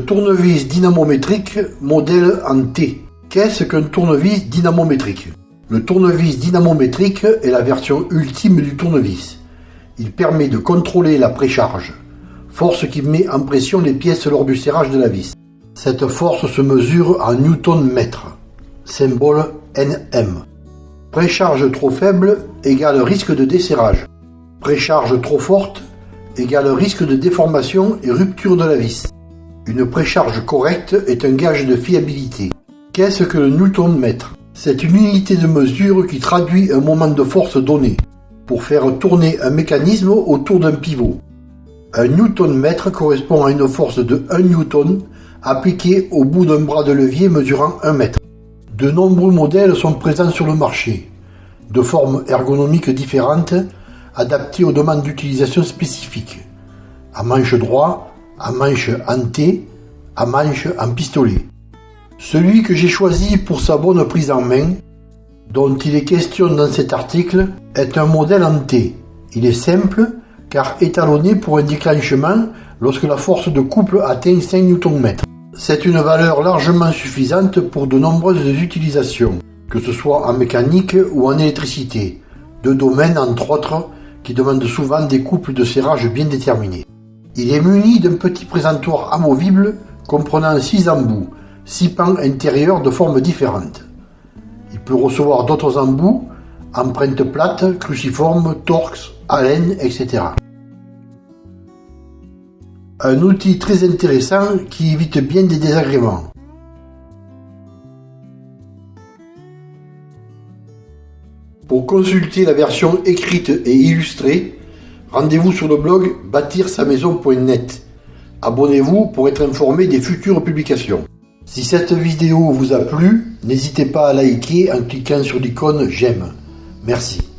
tournevis dynamométrique modèle en T. Qu'est-ce qu'un tournevis dynamométrique? Le tournevis dynamométrique est la version ultime du tournevis. Il permet de contrôler la précharge, force qui met en pression les pièces lors du serrage de la vis. Cette force se mesure en newton-mètre, symbole Nm. Précharge trop faible égale risque de desserrage. Précharge trop forte égale risque de déformation et rupture de la vis. Une précharge correcte est un gage de fiabilité. Qu'est-ce que le newton-mètre C'est une unité de mesure qui traduit un moment de force donné pour faire tourner un mécanisme autour d'un pivot. Un newton-mètre correspond à une force de 1 newton appliquée au bout d'un bras de levier mesurant 1 mètre. De nombreux modèles sont présents sur le marché, de formes ergonomiques différentes, adaptées aux demandes d'utilisation spécifiques, à manche droit, à manche en T, à manche en pistolet. Celui que j'ai choisi pour sa bonne prise en main, dont il est question dans cet article, est un modèle en T. Il est simple, car étalonné pour un déclenchement lorsque la force de couple atteint 5 Nm. C'est une valeur largement suffisante pour de nombreuses utilisations, que ce soit en mécanique ou en électricité, deux domaines entre autres qui demandent souvent des couples de serrage bien déterminés. Il est muni d'un petit présentoir amovible comprenant 6 embouts, 6 pans intérieurs de formes différentes. Il peut recevoir d'autres embouts, empreintes plates, cruciformes, torx, allen, etc. Un outil très intéressant qui évite bien des désagréments. Pour consulter la version écrite et illustrée, rendez-vous sur le blog bâtir-sa-maison.net. Abonnez-vous pour être informé des futures publications. Si cette vidéo vous a plu, n'hésitez pas à liker en cliquant sur l'icône j'aime. Merci.